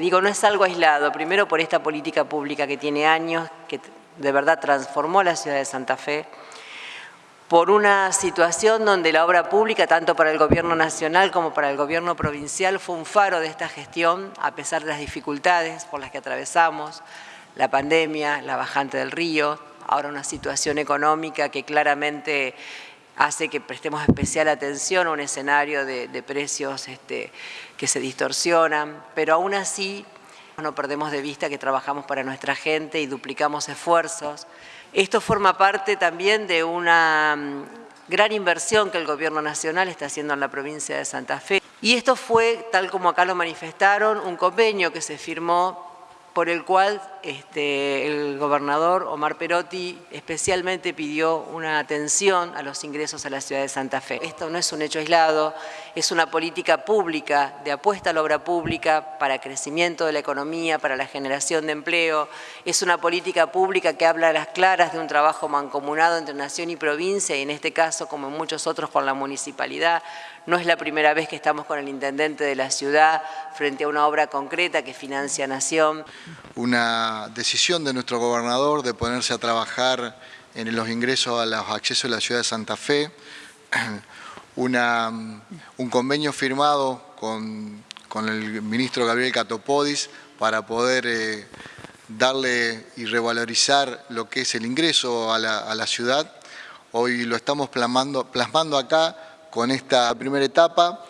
Digo, no es algo aislado, primero por esta política pública que tiene años, que de verdad transformó la ciudad de Santa Fe, por una situación donde la obra pública, tanto para el gobierno nacional como para el gobierno provincial, fue un faro de esta gestión, a pesar de las dificultades por las que atravesamos, la pandemia, la bajante del río, ahora una situación económica que claramente hace que prestemos especial atención a un escenario de, precios este, que se distorsionan, pero aún así no perdemos de vista que trabajamos para nuestra gente y duplicamos esfuerzos. Esto forma parte también de una mm, gran inversión que el Gobierno Nacional está haciendo en la provincia de Santa Fe. Y esto fue, tal como acá lo manifestaron, un convenio que se firmó por el cual este, el gobernador Omar Perotti especialmente pidió una atención a los ingresos a la ciudad de Santa Fe. Esto no es un hecho aislado, es una política pública de apuesta a la obra pública para crecimiento de la economía, para la generación de empleo, es una política pública que habla a las claras de un trabajo mancomunado entre nación y provincia y en este caso, como en muchos otros, con la municipalidad. No es la primera vez que estamos con el intendente de la ciudad frente a una obra concreta que financia Nación. Una decisión de nuestro gobernador de ponerse a trabajar en los ingresos a los accesos de la ciudad de Santa Fe, un convenio firmado con, el ministro Gabriel Catopodis para poder eh, darle y revalorizar lo que es el ingreso a la, ciudad. Hoy lo estamos plasmando, plasmando acá con esta primera etapa